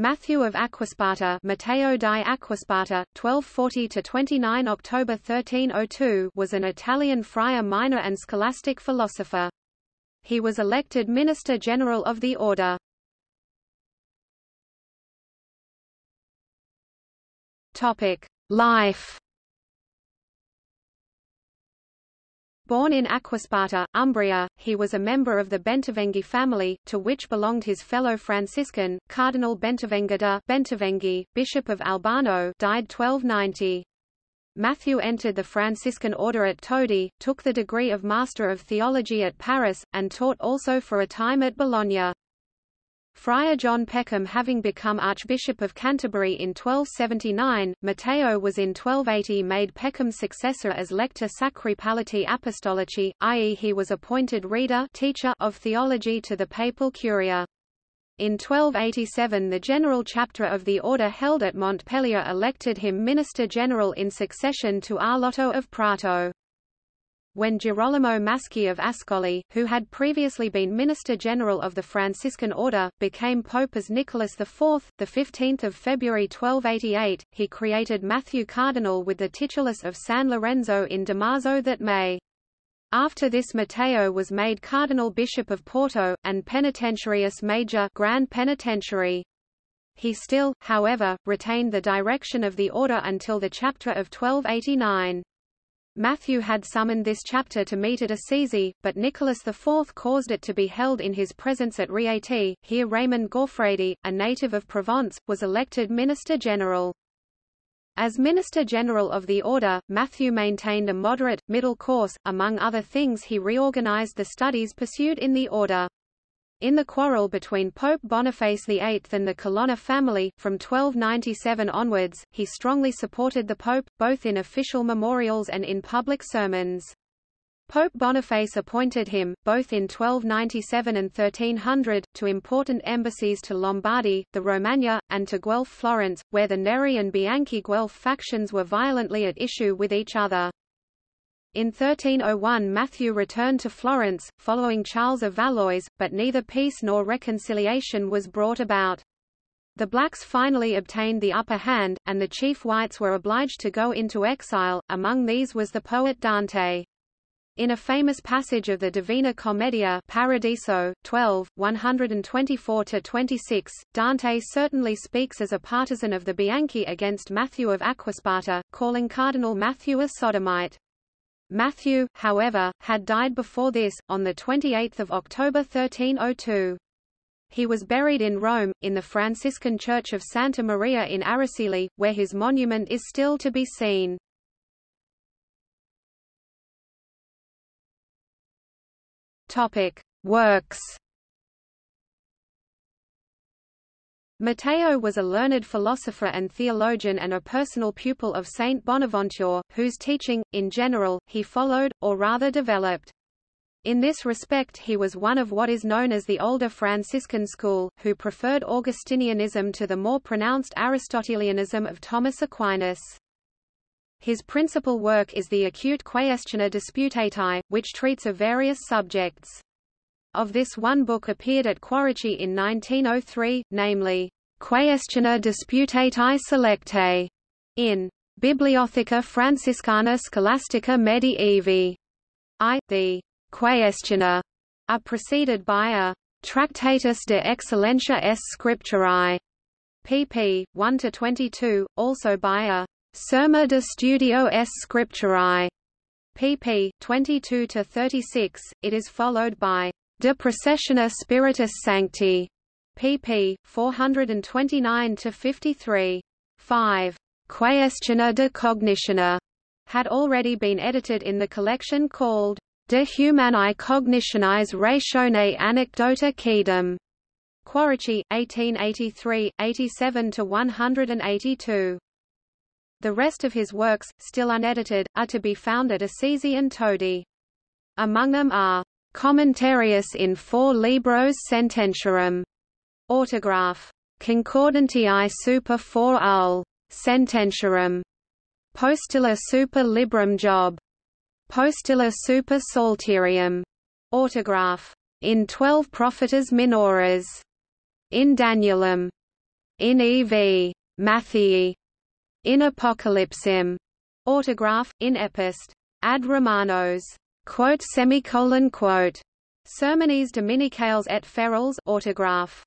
Matthew of Aquasparta, Matteo di Acquasparta, 1240–29 October 1302 was an Italian friar minor and scholastic philosopher. He was elected Minister General of the Order. Topic: Life Born in Acquasparta, Umbria, he was a member of the Bentivegni family, to which belonged his fellow Franciscan, Cardinal Bentivenga da Bentivegni, Bishop of Albano died 1290. Matthew entered the Franciscan order at Todi, took the degree of Master of Theology at Paris, and taught also for a time at Bologna. Friar John Peckham having become Archbishop of Canterbury in 1279, Matteo was in 1280 made Peckham's successor as Lector Sacri Palati Apostolici, i.e. he was appointed reader teacher of theology to the papal curia. In 1287 the general chapter of the order held at Montpellier elected him Minister General in succession to Arlotto of Prato when Girolamo Maschi of Ascoli, who had previously been Minister General of the Franciscan Order, became Pope as Nicholas IV, the 15th of February 1288, he created Matthew Cardinal with the titulus of San Lorenzo in Damaso that May. After this Matteo was made Cardinal Bishop of Porto, and Penitentiarius Major Grand Penitentiary. He still, however, retained the direction of the order until the chapter of 1289. Matthew had summoned this chapter to meet at Assisi, but Nicholas IV caused it to be held in his presence at Rieti. Here Raymond Gaufredi, a native of Provence, was elected Minister General. As Minister General of the Order, Matthew maintained a moderate, middle course, among other things he reorganized the studies pursued in the Order. In the quarrel between Pope Boniface VIII and the Colonna family, from 1297 onwards, he strongly supported the Pope, both in official memorials and in public sermons. Pope Boniface appointed him, both in 1297 and 1300, to important embassies to Lombardy, the Romagna, and to Guelph Florence, where the Neri and Bianchi Guelph factions were violently at issue with each other. In 1301 Matthew returned to Florence, following Charles of Valois, but neither peace nor reconciliation was brought about. The blacks finally obtained the upper hand, and the chief whites were obliged to go into exile, among these was the poet Dante. In a famous passage of the Divina Commedia Paradiso, 12, 124–26, Dante certainly speaks as a partisan of the Bianchi against Matthew of Aquasparta, calling Cardinal Matthew a sodomite. Matthew, however, had died before this, on 28 October 1302. He was buried in Rome, in the Franciscan Church of Santa Maria in Araceli, where his monument is still to be seen. Works Matteo was a learned philosopher and theologian and a personal pupil of Saint Bonaventure, whose teaching, in general, he followed, or rather developed. In this respect he was one of what is known as the older Franciscan school, who preferred Augustinianism to the more pronounced Aristotelianism of Thomas Aquinas. His principal work is the Acute Quaestiones Disputatae, which treats of various subjects. Of this one book appeared at Quaracchi in 1903, namely, Quaestione Disputatae Selectae, in Bibliotheca Franciscana Scholastica Medievi. I, the Quaestiona, are preceded by a Tractatus de Excellentia S. Scripturae, pp. 1–22, also by a Serma de Studio S. Scripturae, pp. 22–36, it is followed by De Processione Spiritus Sancti, pp. 429–53. 5. Quaestione de Cognitione had already been edited in the collection called De Humani Cognitionis Ratione Anecdota Quaedam. Quaracchi, 1883, 87–182. The rest of his works, still unedited, are to be found at Assisi and Todi. Among them are Commentarius in four libros sententiarum. Autograph. Concordantiae super 4 ul. Sententiarum. Postilla super librum job. Postilla super psalterium. Autograph. In twelve prophetas minores. In Danielum. in EV Matthii, in Apocalypsim, autograph, in Epist ad Romanos, quote semicolon quote, Sermones Dominicales et Feriales autograph.